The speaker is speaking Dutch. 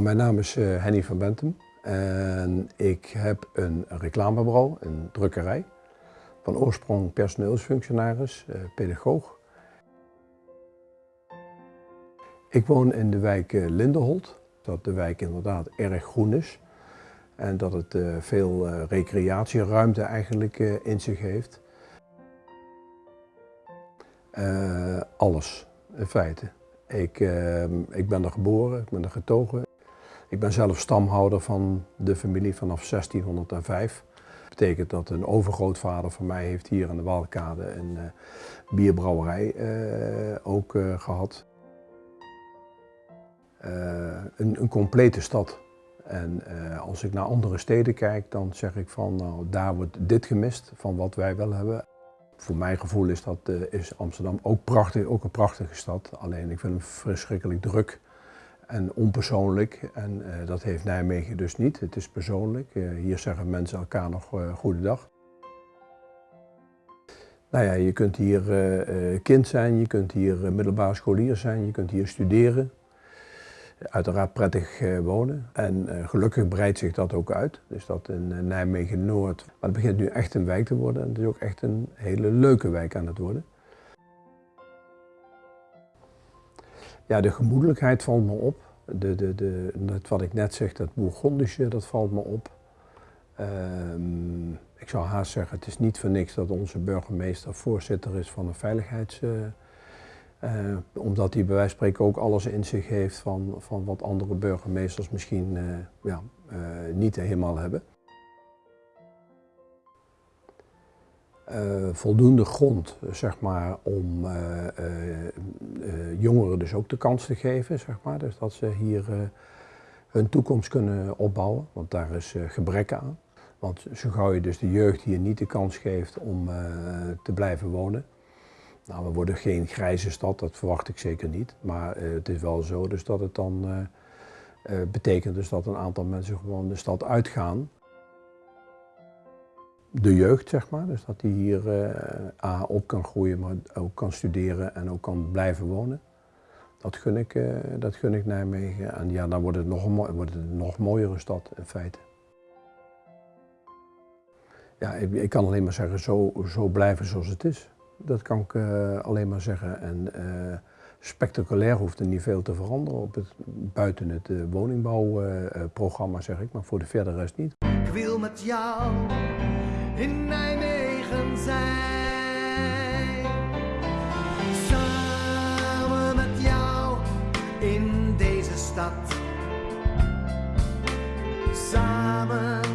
Mijn naam is eh, Henny van Bentum en ik heb een reclamebureau, een drukkerij. Van oorsprong personeelsfunctionaris, eh, pedagoog. Ik woon in de wijk eh, Lindenholt, dat de wijk inderdaad erg groen is. En dat het veel recreatieruimte eigenlijk in zich heeft. alles, in feite. Ik, ehm, ik ben er geboren, ik ben er getogen. Ik ben zelf stamhouder van de familie vanaf 1605. Dat betekent dat een overgrootvader van mij heeft hier aan de Waalkade een uh, bierbrouwerij uh, ook uh, gehad. Een, een, complete stad. En als ik naar andere steden kijk, dan zeg ik van nou, daar wordt dit gemist van wat wij wel hebben. Voor mijn gevoel is, dat, is Amsterdam ook, prachtig, ook een prachtige stad. Alleen ik vind hem verschrikkelijk druk en onpersoonlijk. En uh, dat heeft Nijmegen dus niet. Het is persoonlijk. Uh, hier zeggen mensen elkaar nog uh, goedendag. Nou ja, je kunt hier kind zijn, je kunt hier middelbare scholier zijn, je kunt hier studeren. Uiteraard prettig wonen. En gelukkig breidt zich dat ook uit. Dus dat in Nijmegen-Noord. Maar het begint nu echt een wijk te worden. En het is ook echt een hele leuke wijk aan het worden. Ja, de gemoedelijkheid valt me op. De, de, de, wat ik net zeg, dat Bourgondische, dat valt me op. Um, ik zou haast zeggen, het is niet voor niks dat onze burgemeester voorzitter is van een veiligheids... Uh, uh, omdat hij bij wijze van spreken ook alles in zich heeft van, van wat andere burgemeesters misschien ja, niet helemaal hebben. Uh, voldoende grond zeg maar, om uh, uh, jongeren dus ook de kans te geven. Zeg maar. Dus dat ze hier hun toekomst kunnen opbouwen, want daar is gebrek aan. Want zo gauw je dus de jeugd hier niet de kans geeft om te blijven wonen. Nou, we worden geen grijze stad, dat verwacht ik zeker niet. Maar het is wel zo dus dat het dan betekent dus dat een aantal mensen gewoon de stad uitgaan de jeugd, zeg maar. Dus dat die hier uh, A, op kan groeien, maar ook kan studeren en ook kan blijven wonen. Dat gun ik, uh, dat gun ik Nijmegen. En ja, dan wordt het, nog een, wordt het nog mooiere stad, in feite. Ja, ik, ik kan alleen maar zeggen, zo, zo blijven zoals het is. Dat kan ik uh, alleen maar zeggen. En spectaculair hoeft er niet veel te veranderen op het, buiten het woningbouwprogramma, zeg ik, maar voor de verdere rest niet. Ik wil met jou in Nijmegen zijn. Samen met jou in deze stad. Samen